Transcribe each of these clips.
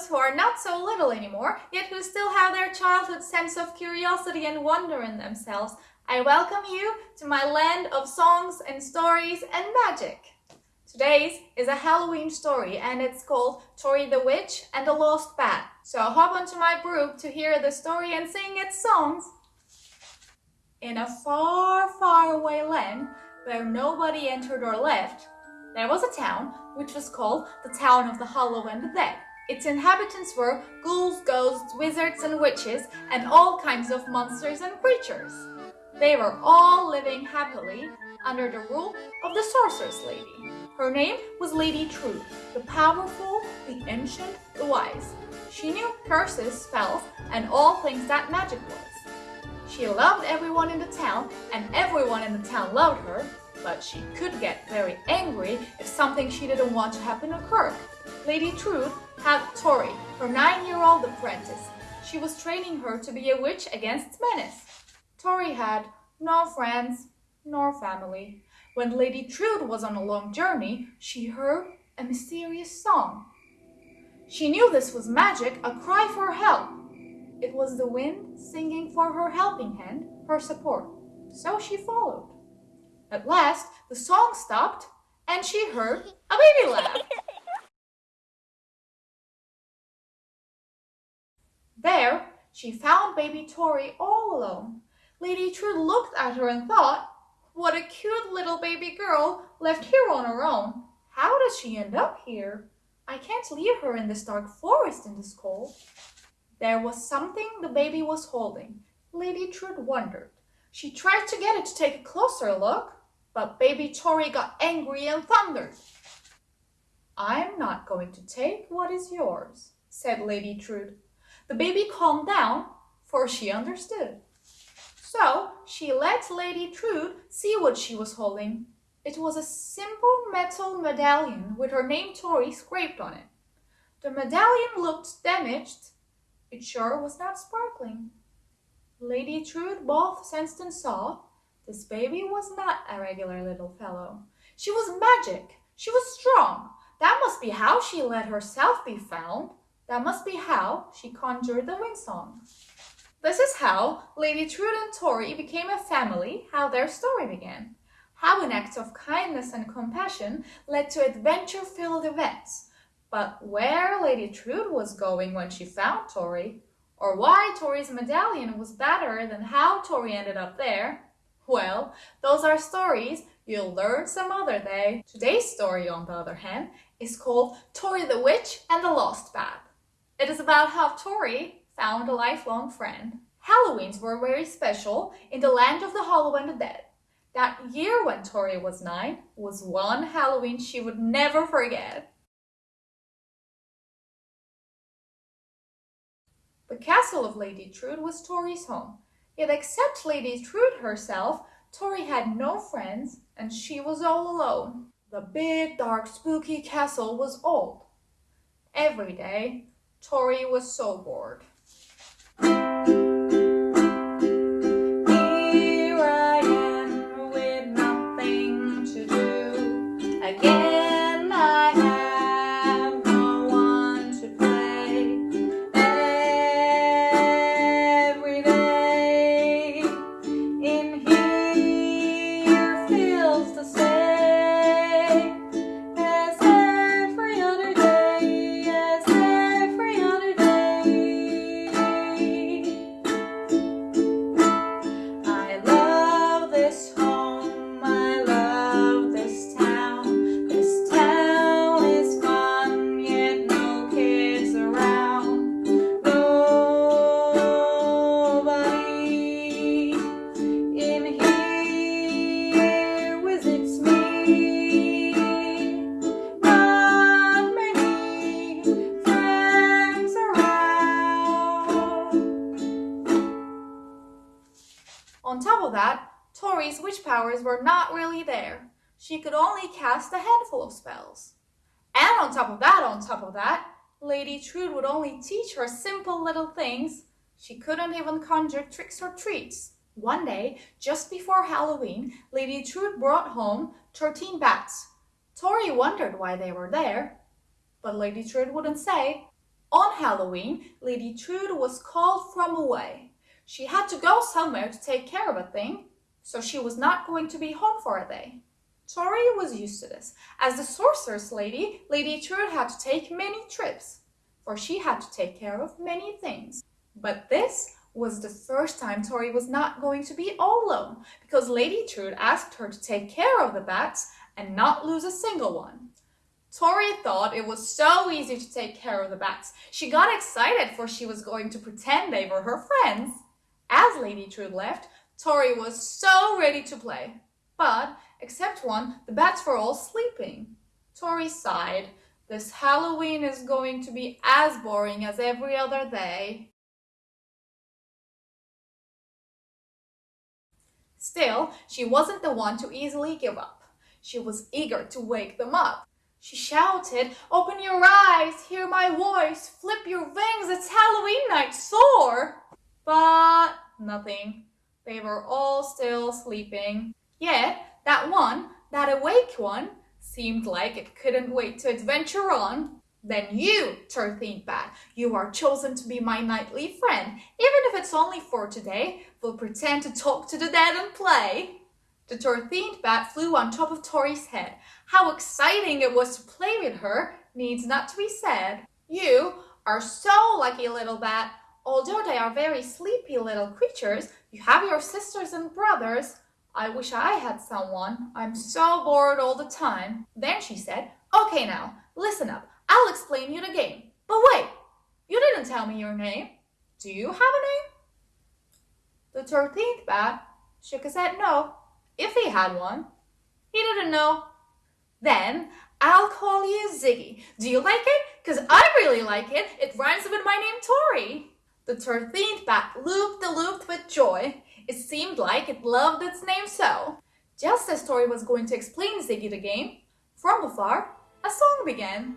those who are not so little anymore, yet who still have their childhood sense of curiosity and wonder in themselves, I welcome you to my land of songs and stories and magic. Today's is a Halloween story and it's called Tori the Witch and the Lost Bat. So hop onto my broom to hear the story and sing its songs. In a far, far away land where nobody entered or left, there was a town which was called the Town of the Hollow and the Dead. Its inhabitants were ghouls, ghosts, wizards and witches and all kinds of monsters and creatures. They were all living happily under the rule of the sorceress lady. Her name was Lady Trude, the powerful, the ancient, the wise. She knew curses, spells, and all things that magic was. She loved everyone in the town, and everyone in the town loved her, but she could get very angry if something she didn't want to happen occurred. Lady Trude had Tori, her nine-year-old apprentice. She was training her to be a witch against menace. Tori had no friends nor family. When Lady Trude was on a long journey, she heard a mysterious song. She knew this was magic, a cry for help. It was the wind singing for her helping hand, her support. So she followed. At last, the song stopped and she heard a baby laugh. There, she found baby Tori all alone. Lady Trude looked at her and thought, what a cute little baby girl left here on her own. How does she end up here? I can't leave her in this dark forest in this cold. There was something the baby was holding. Lady Trude wondered. She tried to get it to take a closer look, but baby Tori got angry and thundered. I'm not going to take what is yours, said Lady Trude. The baby calmed down, for she understood. So she let Lady Trude see what she was holding. It was a simple metal medallion with her name Tori scraped on it. The medallion looked damaged. It sure was not sparkling. Lady Trude both sensed and saw this baby was not a regular little fellow. She was magic. She was strong. That must be how she let herself be found. That must be how she conjured the wind song. This is how Lady Trude and Tori became a family, how their story began. How an act of kindness and compassion led to adventure-filled events. But where Lady Trude was going when she found Tori, or why Tori's medallion was better than how Tori ended up there, well, those are stories you'll learn some other day. Today's story, on the other hand, is called Tori the Witch and the Lost Bat. It is about how Tori found a lifelong friend. Halloweens were very special in the land of the hollow and the dead. That year when Tori was nine was one Halloween she would never forget. The castle of Lady Trude was Tori's home. Yet except Lady Trude herself, Tori had no friends and she was all alone. The big, dark, spooky castle was old. Every day, Tori was so bored. That, Tori's witch powers were not really there. She could only cast a handful of spells. And on top of that, on top of that, Lady Trude would only teach her simple little things. She couldn't even conjure tricks or treats. One day, just before Halloween, Lady Trude brought home 13 bats. Tori wondered why they were there, but Lady Trude wouldn't say. On Halloween, Lady Trude was called from away. She had to go somewhere to take care of a thing, so she was not going to be home for a day. Tori was used to this. As the sorceress lady, Lady Trude had to take many trips, for she had to take care of many things. But this was the first time Tori was not going to be all alone, because Lady Trude asked her to take care of the bats and not lose a single one. Tori thought it was so easy to take care of the bats. She got excited for she was going to pretend they were her friends. As Lady Trude left, Tori was so ready to play. But, except one, the bats were all sleeping. Tori sighed. This Halloween is going to be as boring as every other day. Still, she wasn't the one to easily give up. She was eager to wake them up. She shouted, Open your eyes, hear my voice, flip your wings, it's Halloween night, soar! But nothing. They were all still sleeping. Yet, that one, that awake one, seemed like it couldn't wait to adventure on. Then you, bat, you are chosen to be my nightly friend. Even if it's only for today, we'll pretend to talk to the dead and play. The bat flew on top of Tori's head. How exciting it was to play with her needs not to be said. You are so lucky, little bat. Although they are very sleepy little creatures, you have your sisters and brothers. I wish I had someone. I'm so bored all the time. Then she said, Okay now, listen up. I'll explain you the game. But wait, you didn't tell me your name. Do you have a name? The thirteenth bat shook his head no if he had one. He didn't know. Then I'll call you Ziggy. Do you like it? Because I really like it. It rhymes with my name Tori. The thirteenth bat looped the looped with joy. It seemed like it loved its name so. Just as Tori was going to explain Ziggy the game, from afar, a song began.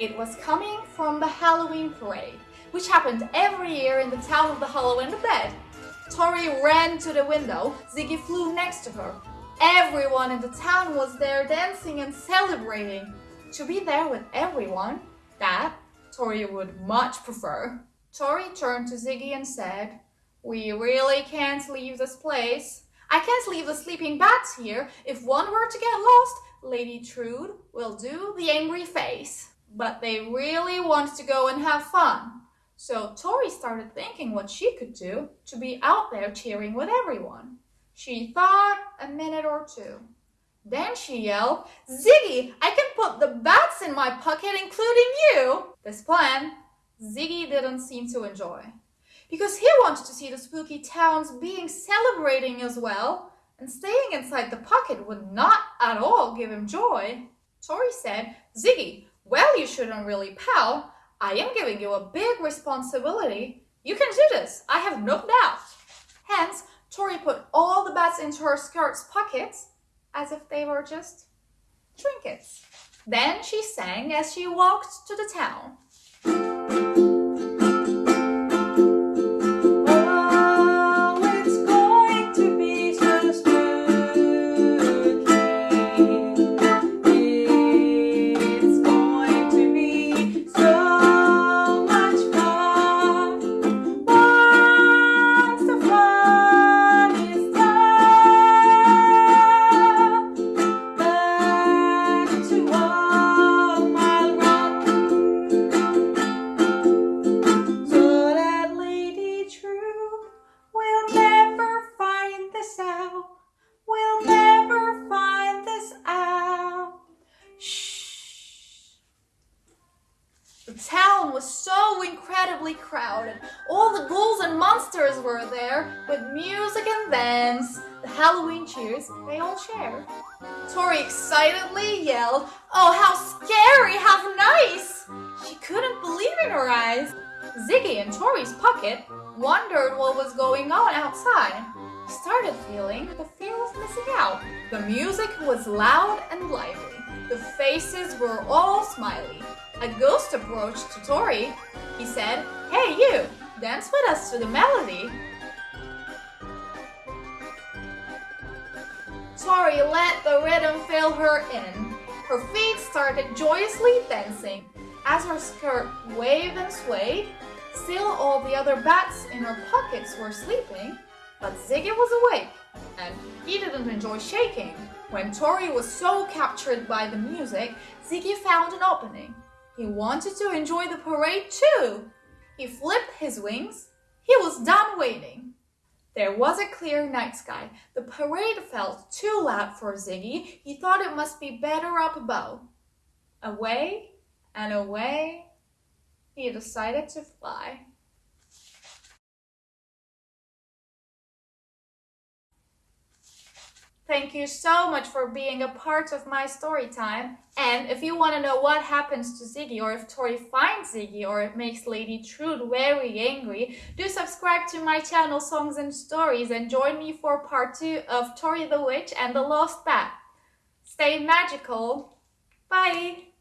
It was coming from the Halloween parade which happened every year in the town of the Hollow and the Dead. Tori ran to the window. Ziggy flew next to her. Everyone in the town was there dancing and celebrating. To be there with everyone, that Tori would much prefer. Tori turned to Ziggy and said, We really can't leave this place. I can't leave the sleeping bats here. If one were to get lost, Lady Trude will do the angry face. But they really want to go and have fun. So Tori started thinking what she could do to be out there cheering with everyone. She thought a minute or two. Then she yelled, Ziggy, I can put the bats in my pocket, including you. This plan, Ziggy didn't seem to enjoy. Because he wanted to see the spooky towns being celebrating as well, and staying inside the pocket would not at all give him joy. Tori said, Ziggy, well, you shouldn't really pout. I am giving you a big responsibility. You can do this, I have no doubt. Hence, Tori put all the bats into her skirt's pockets as if they were just trinkets. Then she sang as she walked to the town. Incredibly crowded. All the ghouls and monsters were there, with music and dance. The Halloween cheers they all shared. Tori excitedly yelled, Oh, how scary, how nice! She couldn't believe in her eyes. Ziggy in Tori's pocket wondered what was going on outside. He started feeling the fear of missing out. The music was loud and lively. The faces were all smiley. A ghost approached to Tori. He said, Hey you, dance with us to the melody. Tori let the rhythm fill her in. her feet started joyously dancing. As her skirt waved and swayed, still all the other bats in her pockets were sleeping, but Ziggy was awake, and he didn't enjoy shaking. When Tori was so captured by the music, Ziggy found an opening. He wanted to enjoy the parade too. He flipped his wings. He was done waiting. There was a clear night sky. The parade felt too loud for Ziggy. He thought it must be better up above. Away and away, he decided to fly. Thank you so much for being a part of my story time. And if you want to know what happens to Ziggy or if Tori finds Ziggy or it makes Lady Trude very angry, do subscribe to my channel Songs and Stories and join me for part 2 of Tori the Witch and the Lost Bat. Stay magical. Bye!